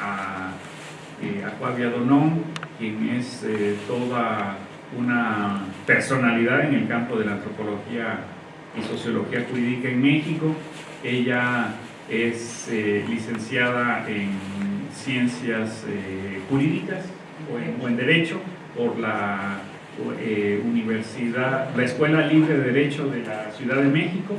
a eh, Donón, quien es eh, toda una personalidad en el campo de la antropología y sociología jurídica en México. Ella es eh, licenciada en ciencias eh, jurídicas o en, Derecho por la Universidad, la Escuela Libre de Derecho de la Ciudad de México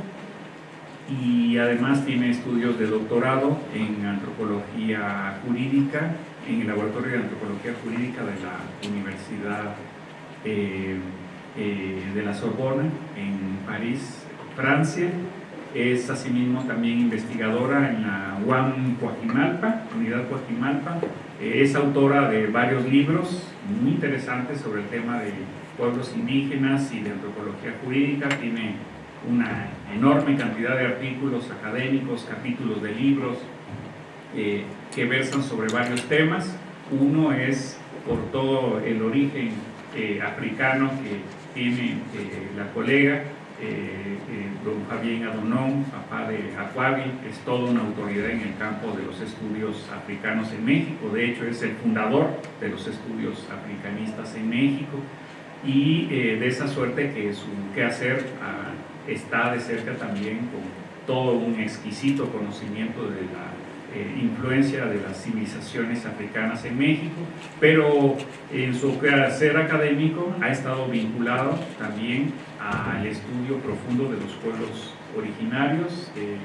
y además tiene estudios de doctorado en antropología jurídica en el Laboratorio de Antropología Jurídica de la Universidad de la Sorbona en París, Francia es asimismo también investigadora en la UAM Coajimalpa, Unidad Coajimalpa. Eh, es autora de varios libros muy interesantes sobre el tema de pueblos indígenas y de antropología jurídica. Tiene una enorme cantidad de artículos académicos, capítulos de libros eh, que versan sobre varios temas. Uno es por todo el origen eh, africano que tiene la colega, eh, eh, don Javier Adonón, papá de Acuavi, es toda una autoridad en el campo de los estudios africanos en México, de hecho es el fundador de los estudios africanistas en México y eh, de esa suerte que su quehacer ah, está de cerca también con todo un exquisito conocimiento de la influencia de las civilizaciones africanas en México, pero en su quehacer académico ha estado vinculado también al estudio profundo de los pueblos originarios de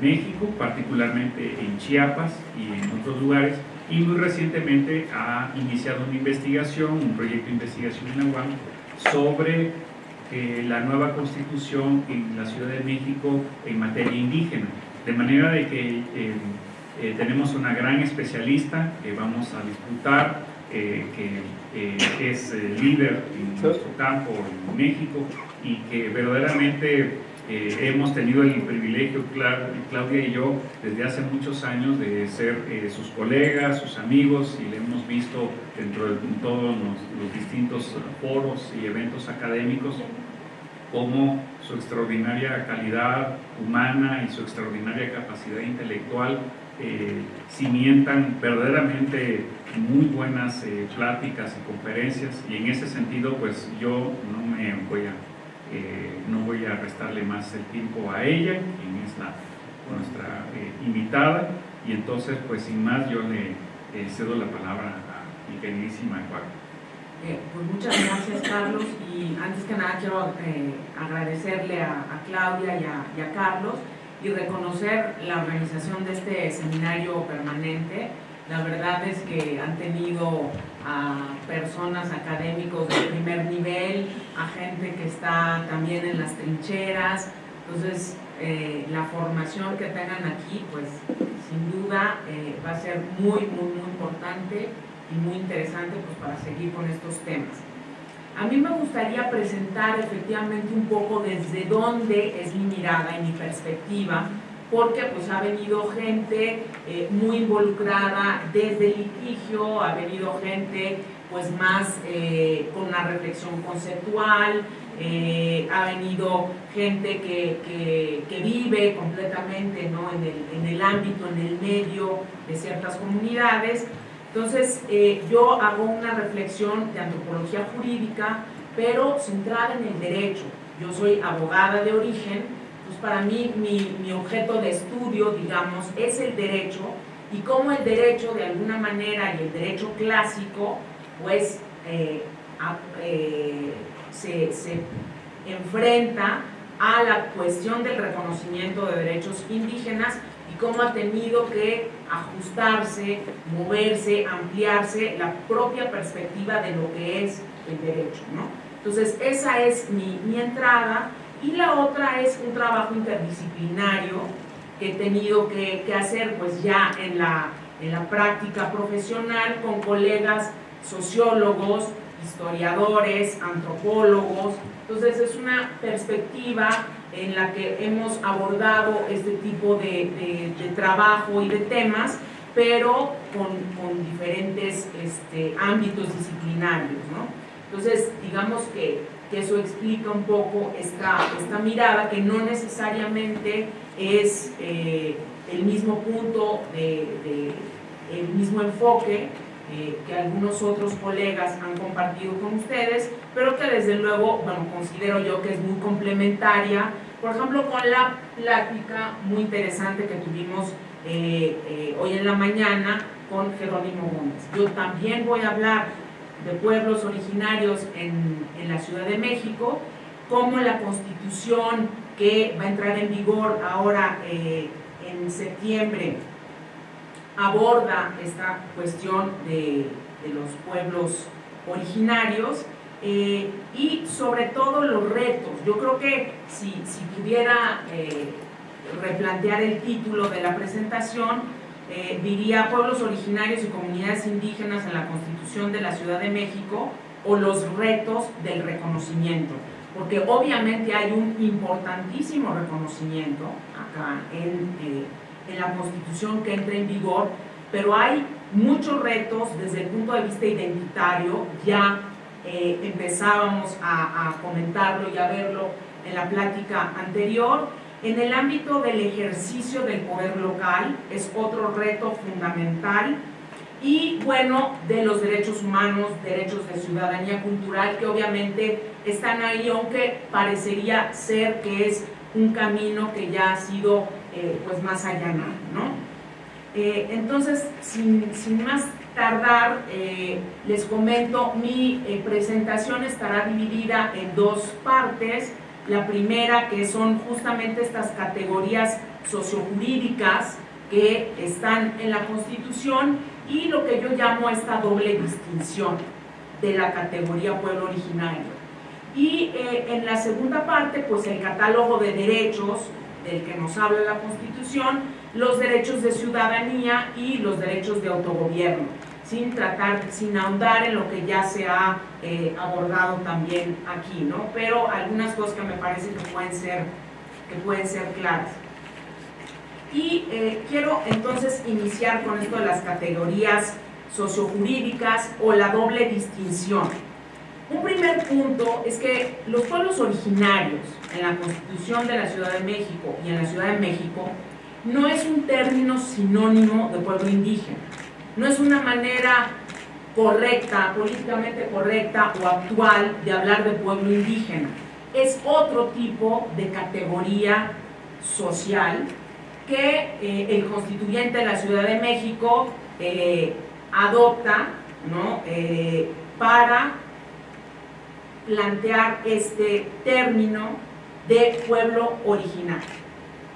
México, particularmente en Chiapas y en otros lugares, y muy recientemente ha iniciado una investigación, un proyecto de investigación en la UAM sobre eh, la nueva constitución en la Ciudad de México en materia indígena. De manera de que eh, eh, tenemos una gran especialista que vamos a disputar, que es líder en nuestro campo en México y que verdaderamente eh, hemos tenido el privilegio, Claudia y yo, desde hace muchos años de ser eh, sus colegas, sus amigos y le hemos visto dentro de todos los, distintos foros y eventos académicos cómo su extraordinaria calidad humana y su extraordinaria capacidad intelectual eh, cimientan verdaderamente muy buenas eh, pláticas y conferencias. Y en ese sentido pues yo no me voy a eh, no voy a restarle más el tiempo a ella quien es nuestra eh, invitada. Y entonces pues sin más yo le cedo la palabra a mi queridísima pues muchas gracias Carlos. Y antes que nada quiero agradecerle a, Claudia y a Carlos y reconocer la organización de este seminario permanente. La verdad es que han tenido a personas académicos de primer nivel, a gente que está también en las trincheras, entonces eh, la formación que tengan aquí, pues sin duda eh, va a ser muy, muy, muy importante y muy interesante pues, para seguir con estos temas. A mí me gustaría presentar efectivamente un poco desde dónde es mi mirada y mi perspectiva porque pues ha venido gente eh, muy involucrada desde el litigio, ha venido gente pues más eh, con una reflexión conceptual, eh, ha venido gente que, vive completamente ¿no? en, el, en, el, ámbito, en el medio de ciertas comunidades. Entonces yo hago una reflexión de antropología jurídica, pero centrada en el derecho. Yo soy abogada de origen, pues para mí mi, objeto de estudio, digamos, es el derecho y cómo el derecho de alguna manera y el derecho clásico pues eh, eh, se, se, enfrenta a la cuestión del reconocimiento de derechos indígenas y cómo ha tenido que ajustarse, moverse, ampliarse la propia perspectiva de lo que es el derecho. ¿no? Entonces esa es mi, mi entrada y la otra es un trabajo interdisciplinario que he tenido que, hacer pues ya en la, en la práctica profesional con colegas sociólogos, historiadores, antropólogos. Entonces es una perspectiva en la que hemos abordado este tipo de, trabajo y de temas, pero con, diferentes este, ámbitos disciplinarios. Entonces, digamos que que eso explica un poco esta, esta mirada que no necesariamente es eh, el mismo punto, de, el mismo enfoque eh, que algunos otros colegas han compartido con ustedes, pero que desde luego, bueno, considero yo que es muy complementaria, por ejemplo, con la plática muy interesante que tuvimos eh, eh, hoy en la mañana con Jerónimo Gómez. Yo también voy a hablar de pueblos originarios en, en la Ciudad de México, como la constitución que va a entrar en vigor ahora en septiembre aborda esta cuestión de, los pueblos originarios eh, y sobre todo los retos. Yo creo que si, pudiera eh, replantear el título de la presentación, eh, diría pueblos originarios y comunidades indígenas en la Constitución de la Ciudad de México o los retos del reconocimiento, porque obviamente hay un importantísimo reconocimiento acá en en la Constitución que entra en vigor, pero hay muchos retos desde el punto de vista identitario, ya eh, empezábamos a, comentarlo y a verlo en la plática anterior. En el ámbito del ejercicio del poder local es otro reto fundamental y bueno, de los derechos humanos, derechos de ciudadanía cultural que obviamente están ahí, aunque parecería ser que es un camino que ya ha sido eh, pues más allá ¿no? Eh, entonces, sin, más tardar, eh, les comento, mi presentación estará dividida en dos partes. La primera, que son justamente estas categorías sociojurídicas que están en la Constitución y lo que yo llamo esta doble distinción de la categoría pueblo originario. Y en la segunda parte, pues el catálogo de derechos del que nos habla la Constitución, los derechos de ciudadanía y los derechos de autogobierno, sin tratar, sin ahondar en lo que ya se ha eh, abordado también aquí, ¿no? Pero algunas cosas que me parece que pueden ser, que pueden ser claras. Y eh, quiero entonces iniciar con esto de las categorías sociojurídicas o la doble distinción. Un primer punto es que los pueblos originarios en la Constitución de la Ciudad de México y en la Ciudad de México no es un término sinónimo de pueblo indígena. No es una manera correcta, políticamente correcta o actual de hablar de pueblo indígena. Es otro tipo de categoría social que eh, el constituyente de la Ciudad de México eh, adopta ¿no? Eh, para plantear este término de pueblo original,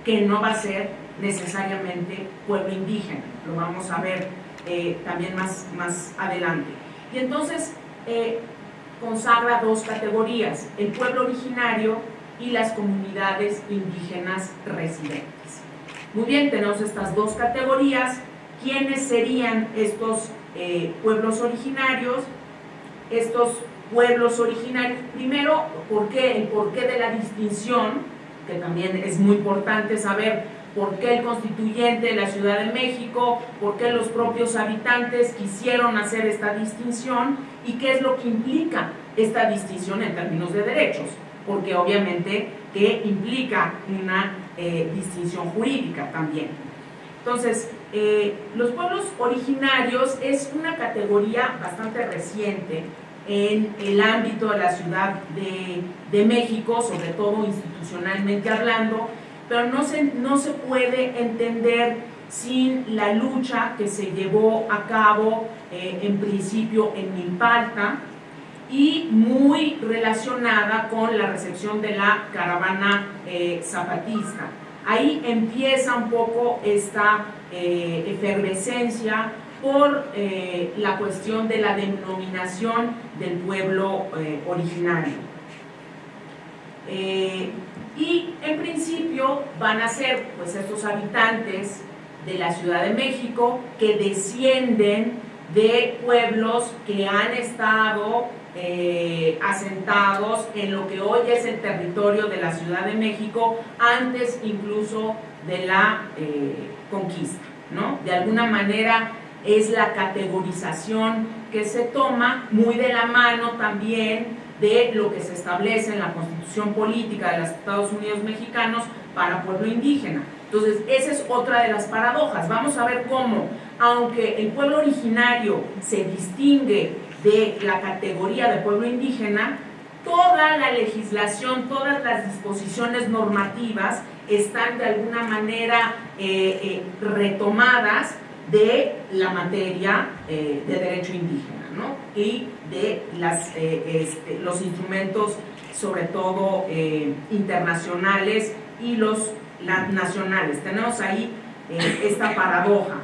que no va a ser necesariamente pueblo indígena, lo vamos a ver eh, también más, más adelante. Y entonces eh, consagra dos categorías, el pueblo originario y las comunidades indígenas residentes. Muy bien, tenemos estas dos categorías. ¿Quiénes serían estos eh, pueblos originarios? Estos pueblos originarios. Primero, ¿por qué? el porqué de la distinción, que también es muy importante saber por qué el constituyente de la Ciudad de México, por qué los propios habitantes quisieron hacer esta distinción y qué es lo que implica esta distinción en términos de derechos, porque obviamente que implica una eh, distinción jurídica también. Entonces, eh, los pueblos originarios es una categoría bastante reciente en el ámbito de la Ciudad de, México, sobre todo institucionalmente hablando, pero no se, no se puede entender sin la lucha que se llevó a cabo eh, en principio en Milpalta y muy relacionada con la recepción de la caravana eh, zapatista. Ahí empieza un poco esta eh, efervescencia por eh, la cuestión de la denominación del pueblo eh, originario. Eh, y en principio van a ser pues estos habitantes de la Ciudad de México que descienden de pueblos que han estado asentados en lo que hoy es el territorio de la Ciudad de México antes incluso de la conquista, ¿no? De alguna manera es la categorización que se toma muy de la mano también de lo que se establece en la constitución política de los Estados Unidos mexicanos para pueblo indígena. Entonces, esa es otra de las paradojas. Vamos a ver cómo, aunque el pueblo originario se distingue de la categoría de pueblo indígena, toda la legislación, todas las disposiciones normativas están de alguna manera eh, eh, retomadas de la materia eh, de derecho indígena ¿no? y de las, este, los instrumentos, sobre todo internacionales y los nacionales. Tenemos ahí esta paradoja.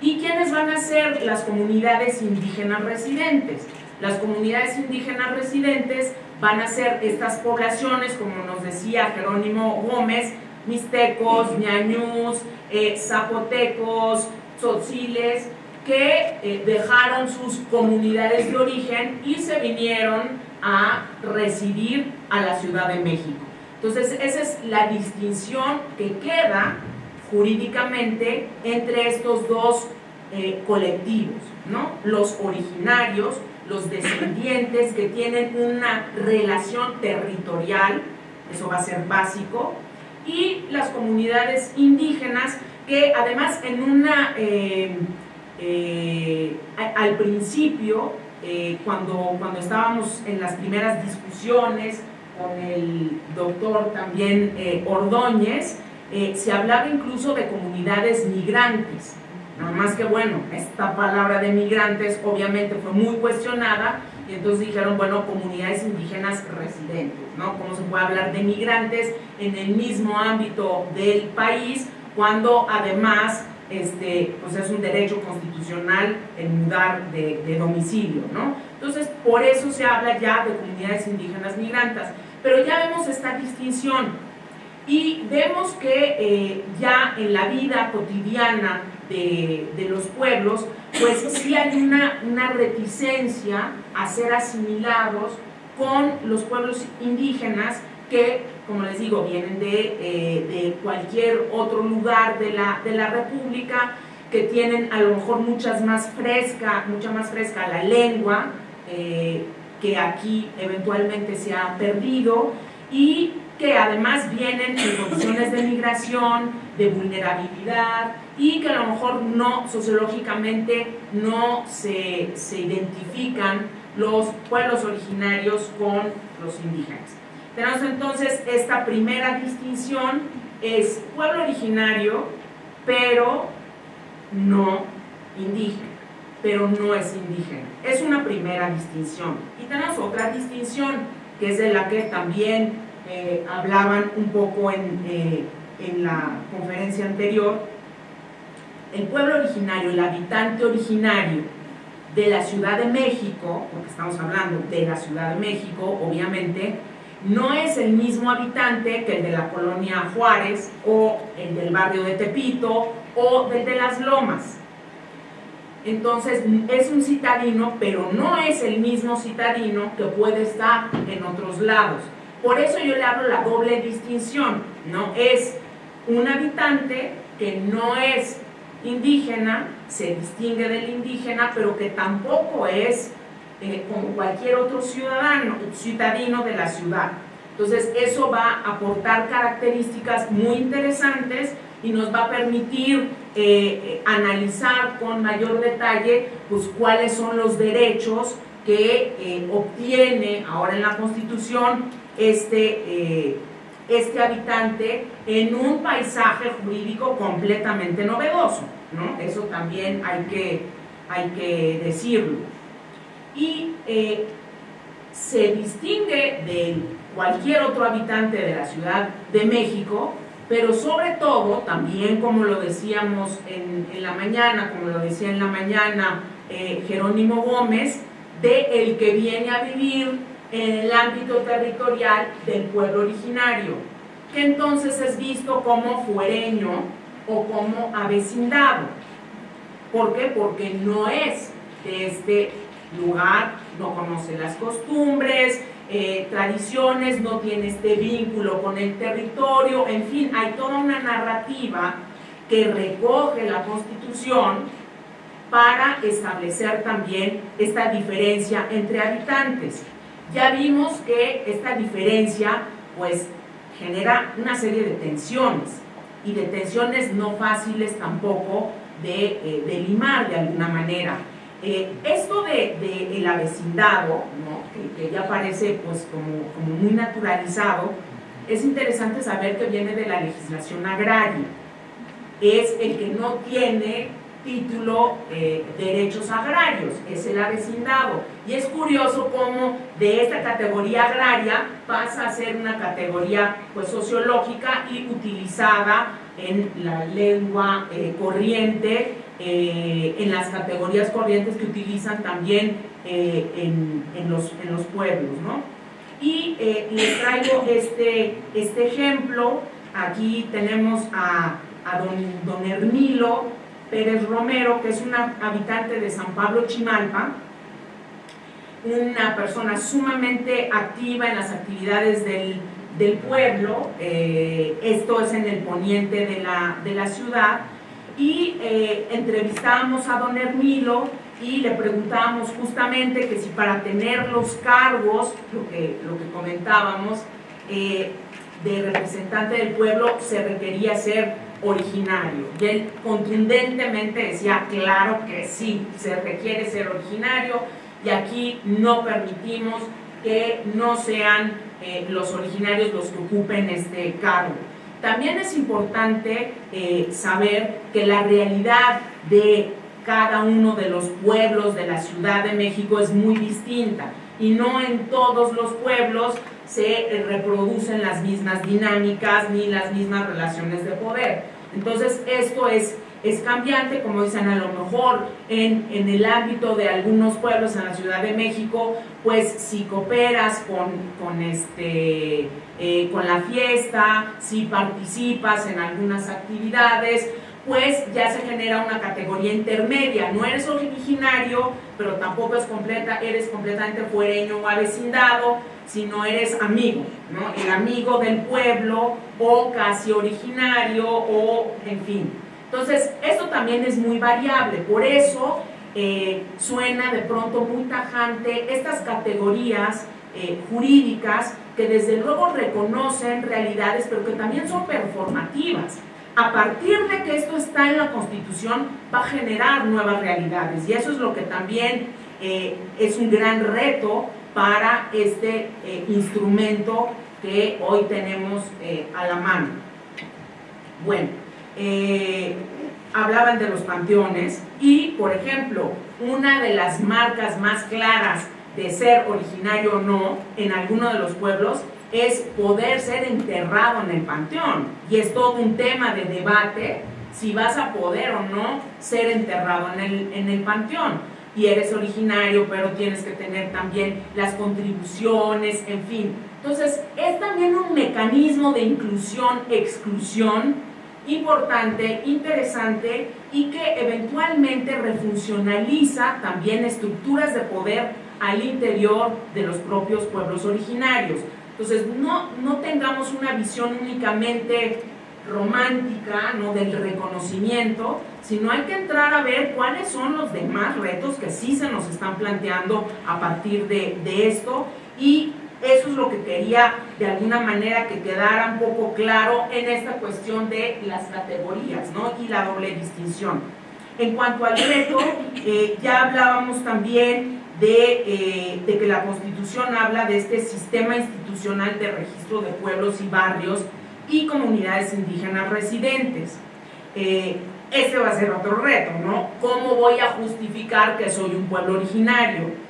¿Y quiénes van a ser las comunidades indígenas residentes? Las comunidades indígenas residentes van a ser estas poblaciones, como nos decía Jerónimo Gómez, mixtecos, ñañús, eh, zapotecos, tzotziles, que eh, dejaron sus comunidades de origen y se vinieron a residir a la Ciudad de México. Entonces, esa es la distinción que queda jurídicamente entre estos dos eh, colectivos, ¿no? Los originarios, los descendientes que tienen una relación territorial, eso va a ser básico, y las comunidades indígenas que además en una, eh, eh, al principio, eh, cuando, cuando estábamos en las primeras discusiones con el doctor también Ordóñez, se hablaba incluso de comunidades migrantes, Nada más que bueno, esta palabra de migrantes obviamente fue muy cuestionada y entonces dijeron, bueno, comunidades indígenas residentes, ¿no? ¿Cómo se puede hablar de migrantes en el mismo ámbito del país cuando además este, pues es un derecho constitucional el mudar de, domicilio, ¿no? Entonces, por eso se habla ya de comunidades indígenas migrantes. Pero ya vemos esta distinción y vemos que eh, ya en la vida cotidiana de, los pueblos, pues sí hay una, una, reticencia a ser asimilados con los pueblos indígenas que, como les digo, vienen de, eh, de cualquier otro lugar de la, de la República, que tienen a lo mejor muchas más fresca, mucha más fresca la lengua, eh, que aquí eventualmente se ha perdido, y que además vienen en condiciones de migración, de vulnerabilidad y que a lo mejor no, sociológicamente, no se, se identifican los pueblos originarios con los indígenas. Tenemos entonces esta primera distinción, es pueblo originario, pero no indígena, pero no es indígena. Es una primera distinción. Y tenemos otra distinción, que es de la que también eh, hablaban un poco en, eh, en la conferencia anterior, el pueblo originario, el habitante originario de la Ciudad de México, porque estamos hablando de la Ciudad de México, obviamente, no es el mismo habitante que el de la colonia Juárez o el del barrio de Tepito o del de las Lomas. Entonces es un citadino, pero no es el mismo citadino que puede estar en otros lados. Por eso yo le hablo la doble distinción, ¿no? Es un habitante que no es indígena, se distingue del indígena, pero que tampoco es eh, como cualquier otro ciudadano, ciudadino de la ciudad. Entonces eso va a aportar características muy interesantes y nos va a permitir eh, eh, analizar con mayor detalle pues, cuáles son los derechos que obtiene ahora en la Constitución este, este habitante en un paisaje jurídico completamente novedoso. ¿no? Eso también hay que, hay que decirlo. Y eh, se distingue de cualquier otro habitante de la Ciudad de México, pero sobre todo, también como lo decíamos en, la mañana, como lo decía en la mañana eh, Jerónimo Gómez, de el que viene a vivir en el ámbito territorial del pueblo originario, que entonces es visto como fuereño o como avecindado. ¿Por qué? Porque no es de este lugar, no conoce las costumbres, eh, tradiciones, no tiene este vínculo con el territorio, en fin, hay toda una narrativa que recoge la Constitución para establecer también esta diferencia entre habitantes. Ya vimos que esta diferencia pues genera una serie de tensiones y de tensiones no fáciles tampoco de, eh, limar de alguna manera. Eh, esto de, el avecindado, que, ya parece pues, como, como muy naturalizado, es interesante saber que viene de la legislación agraria. Es el que no tiene título eh, derechos agrarios, es el avecindado. Y es curioso cómo de esta categoría agraria pasa a ser una categoría pues, sociológica y utilizada en la lengua eh, corriente, eh, en las categorías corrientes que utilizan también en, en, los, en los pueblos. ¿no? Y les traigo este, este ejemplo, aquí tenemos a, a don, don Pérez Romero, que es una habitante de San Pablo Chimalpa, una persona sumamente activa en las actividades del, pueblo, eh, esto es en el poniente de la, de la ciudad, y eh, entrevistamos a don Hermilo y le preguntábamos justamente que si para tener los cargos, lo que, lo que comentábamos, eh, de representante del pueblo se requería ser originario. Y él contundentemente decía, claro que sí, se requiere ser originario y aquí no permitimos que no sean eh, los originarios los que ocupen este cargo. También es importante eh, saber que la realidad de cada uno de los pueblos de la Ciudad de México es muy distinta y no en todos los pueblos se reproducen las mismas dinámicas ni las mismas relaciones de poder. Entonces esto es, es cambiante, como dicen, a lo mejor en, en, el ámbito de algunos pueblos en la Ciudad de México, pues si cooperas con, con, este, eh, con la fiesta, si participas en algunas actividades, pues ya se genera una categoría intermedia. No eres originario, pero tampoco es completa, eres completamente fuereño o avecindado, sino eres amigo, ¿no? El amigo del pueblo o casi originario o en fin. Entonces, esto también es muy variable, por eso eh, suena de pronto muy tajante estas categorías eh, jurídicas que desde luego reconocen realidades, pero que también son performativas a partir de que esto está en la Constitución, va a generar nuevas realidades. Y eso es lo que también eh, es un gran reto para este instrumento que hoy tenemos a la mano. Bueno, hablaban de los panteones y, por ejemplo, una de las marcas más claras de ser originario o no en alguno de los pueblos es poder ser enterrado en el panteón. Y es todo un tema de debate si vas a poder o no ser enterrado en el, en el panteón. Y eres originario, pero tienes que tener también las contribuciones, en fin. Entonces, es también un mecanismo de inclusión, exclusión importante, interesante y que eventualmente refuncionaliza también estructuras de poder al interior de los propios pueblos originarios. Entonces, no, no tengamos una visión únicamente romántica, ¿no? del reconocimiento, sino hay que entrar a ver cuáles son los demás retos que sí se nos están planteando a partir de, de esto y eso es lo que quería de alguna manera que quedara un poco claro en esta cuestión de las categorías ¿no? y la doble distinción. En cuanto al reto, eh, ya hablábamos también eh, de, que la Constitución habla de este sistema institucional de registro de pueblos y barrios y comunidades indígenas residentes. Eh, ese va a ser otro reto, ¿no? ¿Cómo voy a justificar que soy un pueblo originario?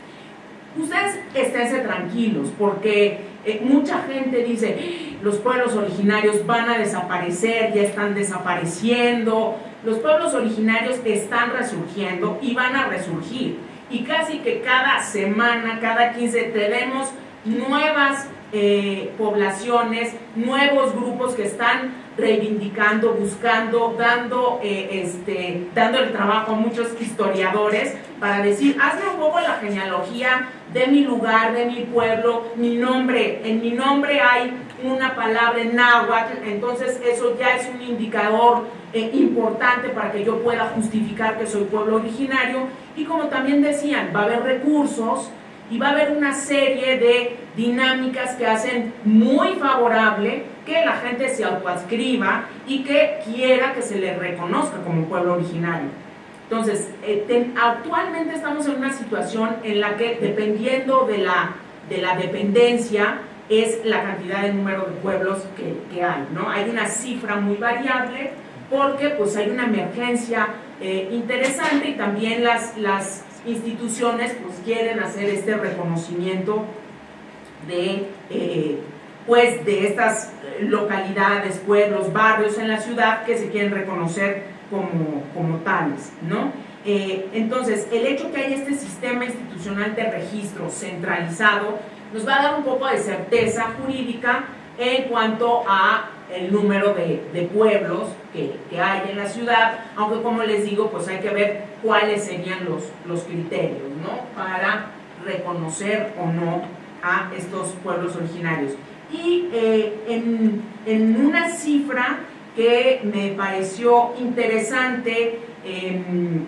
Ustedes esténse tranquilos, porque eh, mucha gente dice, los pueblos originarios van a desaparecer, ya están desapareciendo, los pueblos originarios están resurgiendo y van a resurgir. Y casi que cada semana, cada 15, tenemos nuevas eh, poblaciones, nuevos grupos que están reivindicando, buscando, dando, eh, este, dando el trabajo a muchos historiadores para decir, hazme un poco la genealogía de mi lugar, de mi pueblo, mi nombre, en mi nombre hay una palabra en náhuatl, entonces eso ya es un indicador eh, importante para que yo pueda justificar que soy pueblo originario. Y como también decían, va a haber recursos y va a haber una serie de dinámicas que hacen muy favorable que la gente se autoadscriba y que quiera que se le reconozca como pueblo originario. Entonces, eh, actualmente estamos en una situación en la que dependiendo de la, de la dependencia es la cantidad de número de pueblos que, que hay, ¿no? Hay una cifra muy variable porque pues hay una emergencia eh, interesante y también las, las instituciones pues quieren hacer este reconocimiento de, eh, pues, de estas localidades, pueblos, barrios en la ciudad que se quieren reconocer como, como tales, ¿no? Eh, entonces, el hecho que hay este sistema institucional de registro centralizado nos va a dar un poco de certeza jurídica en cuanto a el número de, pueblos que, hay en la ciudad, aunque como les digo, pues hay que ver cuáles serían los, los criterios, ¿no? Para reconocer o no a estos pueblos originarios. Y eh, en, en, una cifra que me pareció interesante, em,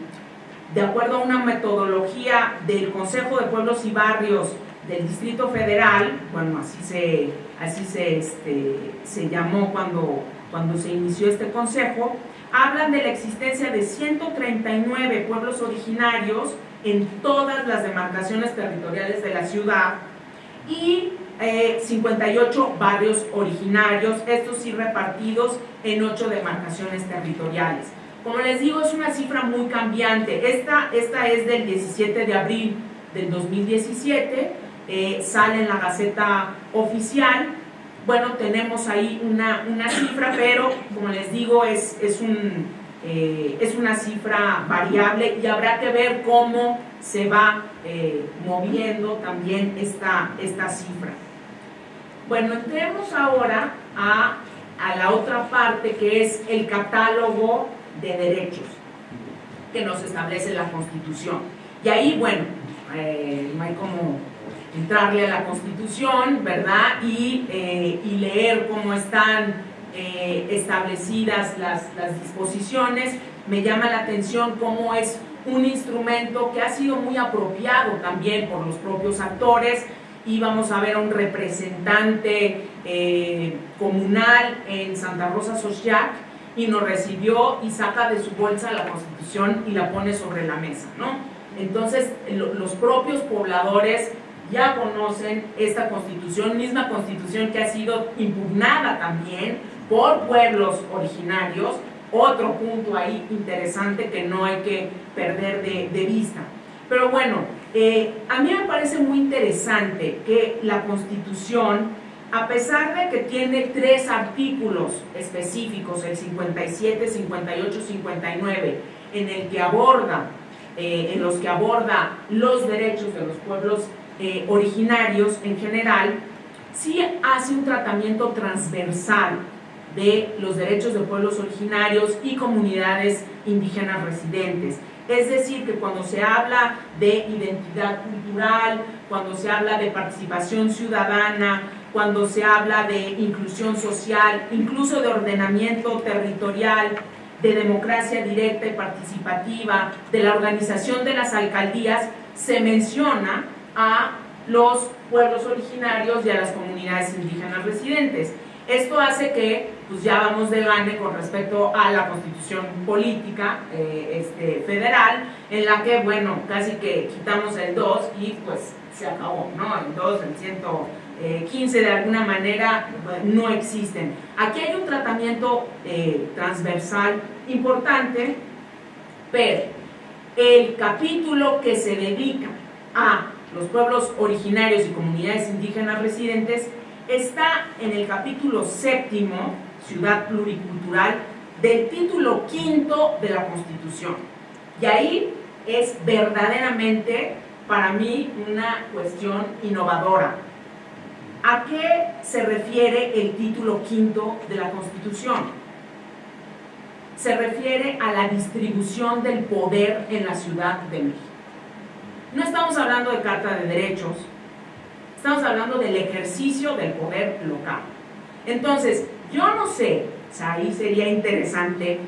de acuerdo a una metodología del Consejo de Pueblos y Barrios del Distrito Federal, bueno, así se, así se, este, se llamó cuando, cuando se inició este consejo, hablan de la existencia de 139 pueblos originarios en todas las demarcaciones territoriales de la ciudad y 58 eh, barrios originarios, estos sí repartidos en 8 demarcaciones territoriales. Como les digo, es una cifra muy cambiante. Esta, esta es del 17 de abril del 2017 eh, sale en la Gaceta Oficial. Bueno, tenemos ahí una, cifra, pero como les digo, es, es, un, eh, es una cifra variable y habrá que ver cómo se va eh, moviendo también esta, esta cifra. Bueno, entremos ahora a, a la otra parte que es el catálogo de derechos que nos establece la Constitución. Y ahí, bueno, no hay como entrarle a la Constitución, ¿verdad? Y, eh, y leer cómo están eh, establecidas las, las, disposiciones. Me llama la atención cómo es un instrumento que ha sido muy apropiado también por los propios actores. Y vamos a ver a un representante eh, comunal en Santa Rosa Social y nos recibió y saca de su bolsa la Constitución y la pone sobre la mesa, ¿no? Entonces, los propios pobladores ya conocen esta constitución, misma constitución que ha sido impugnada también por pueblos originarios, otro punto ahí interesante que no hay que perder de, vista. Pero bueno, eh, a mí me parece muy interesante que la constitución, a pesar de que tiene tres artículos específicos, el 57, 58, 59, en el que aborda, eh, en los que aborda los derechos de los pueblos eh, originarios en general, sí hace un tratamiento transversal de los derechos de pueblos originarios y comunidades indígenas residentes. Es decir, que cuando se habla de identidad cultural, cuando se habla de participación ciudadana, cuando se habla de inclusión social, incluso de ordenamiento territorial, de democracia directa y participativa, de la organización de las alcaldías, se menciona a los pueblos originarios y a las comunidades indígenas residentes. Esto hace que pues ya vamos de gane con respecto a la constitución política eh, este, federal, en la que, bueno, casi que quitamos el 2 y pues se acabó, ¿no? El 2, el 115 de alguna manera no existen. Aquí hay un tratamiento eh, transversal importante, pero el capítulo que se dedica a los pueblos originarios y comunidades indígenas residentes, está en el capítulo séptimo, Ciudad Pluricultural, del título quinto de la Constitución. Y ahí es verdaderamente para mí una cuestión innovadora. ¿A qué se refiere el título quinto de la Constitución? Se refiere a la distribución del poder en la Ciudad de México. No estamos hablando de carta de derechos, estamos hablando del ejercicio del poder local. Entonces, yo no sé, ahí sería interesante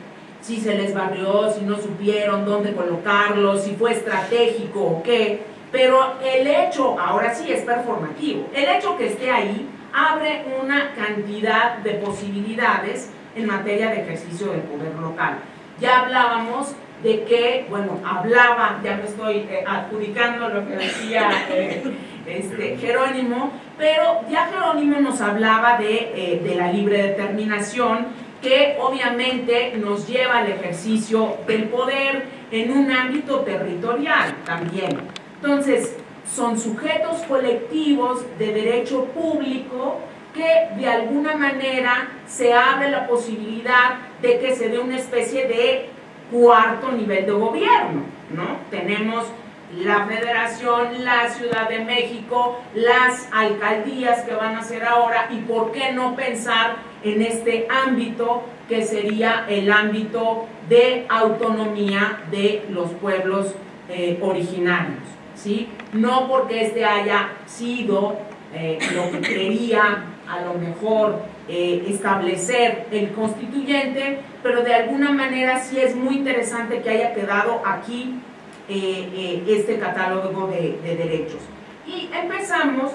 si se les barrió, si no supieron dónde colocarlo, si fue estratégico o qué, Pero el hecho, ahora sí es performativo, el hecho que esté ahí abre una cantidad de posibilidades en materia de ejercicio del poder local. Ya hablábamos de que, bueno, hablaba, ya me estoy eh, adjudicando lo que decía eh, este, Jerónimo, pero ya Jerónimo nos hablaba de, eh, de la libre determinación, que obviamente nos lleva al ejercicio del poder en un ámbito territorial también. Entonces, son sujetos colectivos de derecho público que de alguna manera se abre la posibilidad de que se dé una especie de cuarto nivel de gobierno, ¿no? Tenemos la federación, la Ciudad de México, las alcaldías que van a ser ahora y por qué no pensar en este ámbito que sería el ámbito de autonomía de los pueblos eh, originarios, ¿sí? No porque este haya sido eh, lo que quería a lo mejor eh, establecer el constituyente, pero de alguna manera sí es muy interesante que haya quedado aquí eh, eh, este catálogo de, derechos. Y empezamos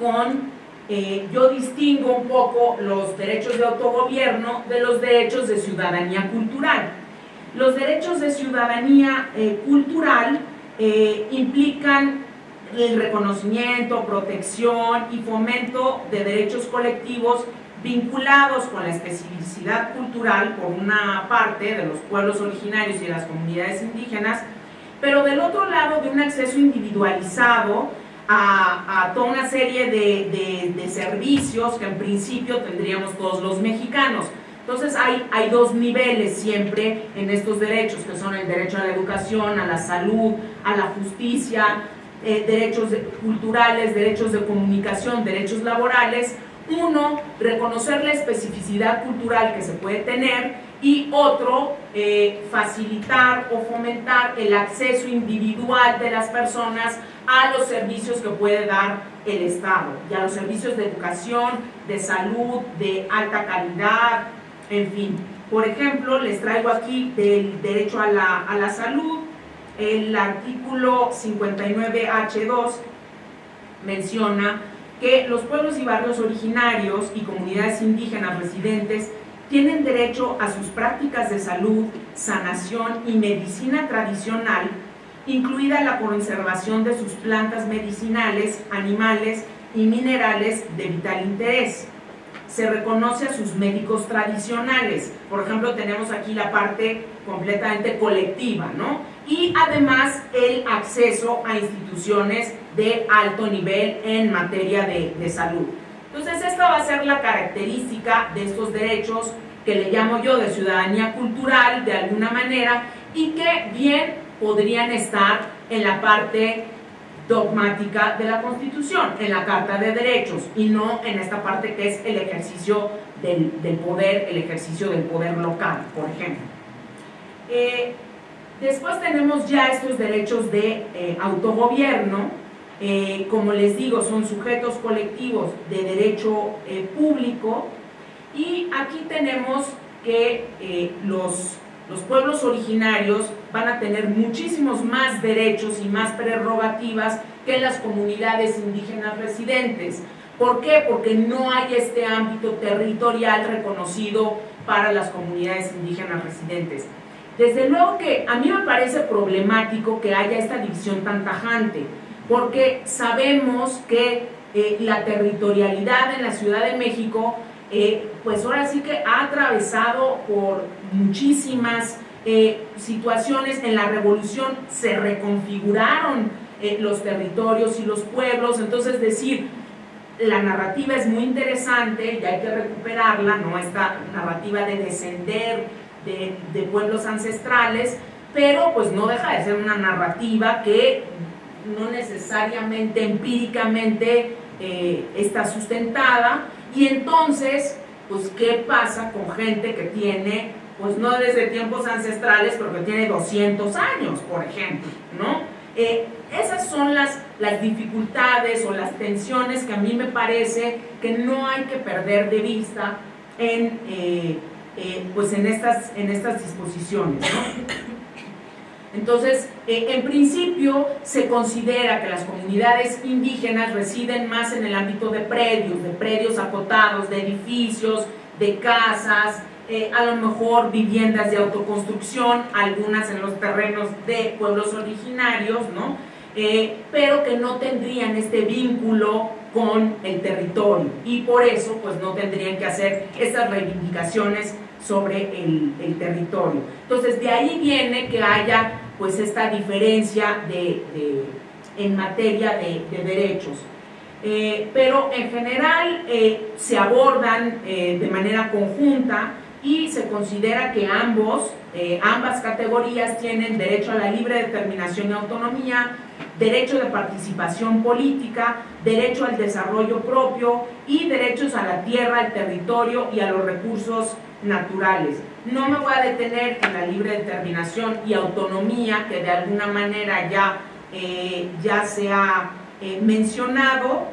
con, yo distingo un poco los derechos de autogobierno de los derechos de ciudadanía cultural. Los derechos de ciudadanía cultural implican el reconocimiento, protección y fomento de derechos colectivos vinculados con la especificidad cultural, por una parte, de los pueblos originarios y de las comunidades indígenas, pero del otro lado de un acceso individualizado a, toda una serie de, servicios que en principio tendríamos todos los mexicanos. Entonces hay, hay dos niveles siempre en estos derechos, que son el derecho a la educación, a la salud, a la justicia, eh, derechos culturales, derechos de comunicación, derechos laborales. Uno, reconocer la especificidad cultural que se puede tener y otro, eh, facilitar o fomentar el acceso individual de las personas a los servicios que puede dar el Estado, y a los servicios de educación, de salud, de alta calidad, en fin. Por ejemplo, les traigo aquí del derecho a la, a la salud, el artículo 59H2 menciona que los pueblos y barrios originarios y comunidades indígenas residentes tienen derecho a sus prácticas de salud, sanación y medicina tradicional, incluida la conservación de sus plantas medicinales, animales y minerales de vital interés. Se reconoce a sus médicos tradicionales. Por ejemplo, tenemos aquí la parte completamente colectiva, ¿no? Y además el acceso a instituciones de alto nivel en materia de, salud. Entonces esta va a ser la característica de estos derechos que le llamo yo de ciudadanía cultural de alguna manera y que bien podrían estar en la parte dogmática de la Constitución, en la Carta de Derechos y no en esta parte que es el ejercicio del, poder, el ejercicio del poder local, por ejemplo. Eh, Después tenemos ya estos derechos de eh, autogobierno, eh, como les digo, son sujetos colectivos de derecho eh, público y aquí tenemos que los, los pueblos originarios van a tener muchísimos más derechos y más prerrogativas que las comunidades indígenas residentes. ¿Por qué? Porque no hay este ámbito territorial reconocido para las comunidades indígenas residentes. Desde luego que a mí me parece problemático que haya esta división tan tajante, porque sabemos que eh, la territorialidad en la Ciudad de México, eh, pues ahora sí que ha atravesado por muchísimas eh, situaciones. En la revolución se reconfiguraron los territorios y los pueblos, entonces decir, la narrativa es muy interesante y hay que recuperarla, ¿no? Esta narrativa de descender de, pueblos ancestrales, pero pues no deja de ser una narrativa que no necesariamente empíricamente eh, está sustentada y entonces pues qué pasa con gente que tiene pues no desde tiempos ancestrales pero que tiene 200 años por ejemplo ¿no? Eh, esas son las, las dificultades o las tensiones que a mí me parece que no hay que perder de vista en eh, eh, pues en estas, en estas disposiciones. Entonces, eh, en principio se considera que las comunidades indígenas residen más en el ámbito de predios, de predios acotados, de edificios, de casas, eh, a lo mejor viviendas de autoconstrucción, algunas en los terrenos de pueblos originarios, ¿no? Pero que no tendrían este vínculo con el territorio y por eso pues no tendrían que hacer estas reivindicaciones sobre el, territorio. Entonces de ahí viene que haya pues esta diferencia de, en materia de, derechos. Eh, pero en general se abordan de manera conjunta y se considera que ambos, eh, ambas categorías tienen derecho a la libre determinación y autonomía, derecho de participación política, derecho al desarrollo propio y derechos a la tierra, al territorio y a los recursos naturales. No me voy a detener en la libre determinación y autonomía que de alguna manera ya, eh, ya se ha eh, mencionado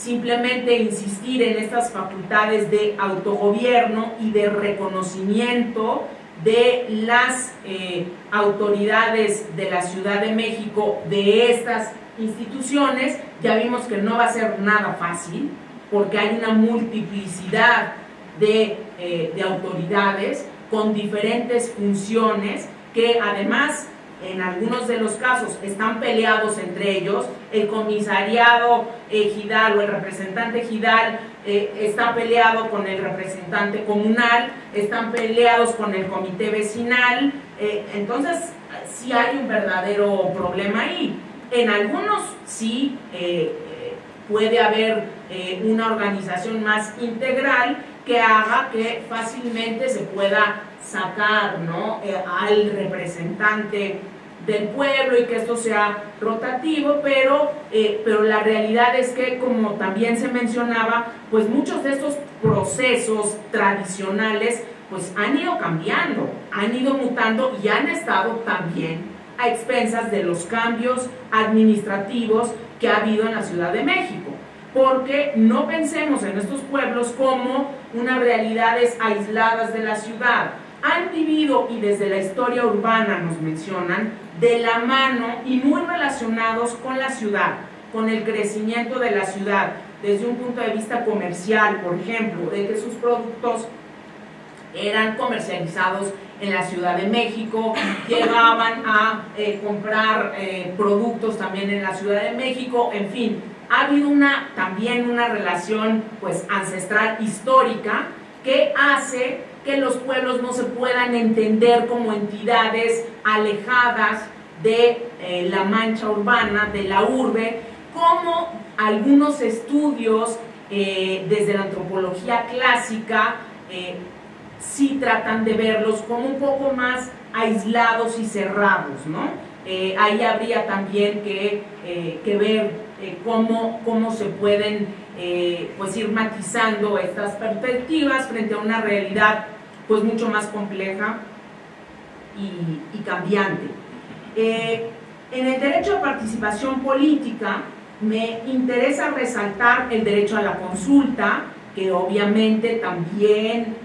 simplemente insistir en estas facultades de autogobierno y de reconocimiento de las eh, autoridades de la Ciudad de México, de estas instituciones, ya vimos que no va a ser nada fácil, porque hay una multiplicidad de, eh, de autoridades con diferentes funciones que además en algunos de los casos están peleados entre ellos, el comisariado ejidal o el representante ejidal eh, está peleado con el representante comunal, están peleados con el comité vecinal, eh, entonces sí hay un verdadero problema ahí. En algunos sí eh, puede haber una organización más integral que haga que fácilmente se pueda sacar ¿no? Eh, al representante del pueblo y que esto sea rotativo, pero, eh, pero la realidad es que, como también se mencionaba, pues muchos de estos procesos tradicionales pues han ido cambiando, han ido mutando y han estado también a expensas de los cambios administrativos que ha habido en la Ciudad de México porque no pensemos en estos pueblos como unas realidades aisladas de la ciudad. Han vivido, y desde la historia urbana nos mencionan, de la mano y muy relacionados con la ciudad, con el crecimiento de la ciudad, desde un punto de vista comercial, por ejemplo, de que sus productos eran comercializados en la Ciudad de México, llegaban a eh, comprar eh, productos también en la Ciudad de México, en fin, ha habido una, también una relación pues, ancestral histórica que hace que los pueblos no se puedan entender como entidades alejadas de eh, la mancha urbana, de la urbe, como algunos estudios eh, desde la antropología clásica eh, sí tratan de verlos como un poco más aislados y cerrados, ¿no? ahí habría también que, que ver cómo, cómo, se pueden eh, pues ir matizando estas perspectivas frente a una realidad pues mucho más compleja y, cambiante. Eh, en el derecho a participación política me interesa resaltar el derecho a la consulta, que obviamente también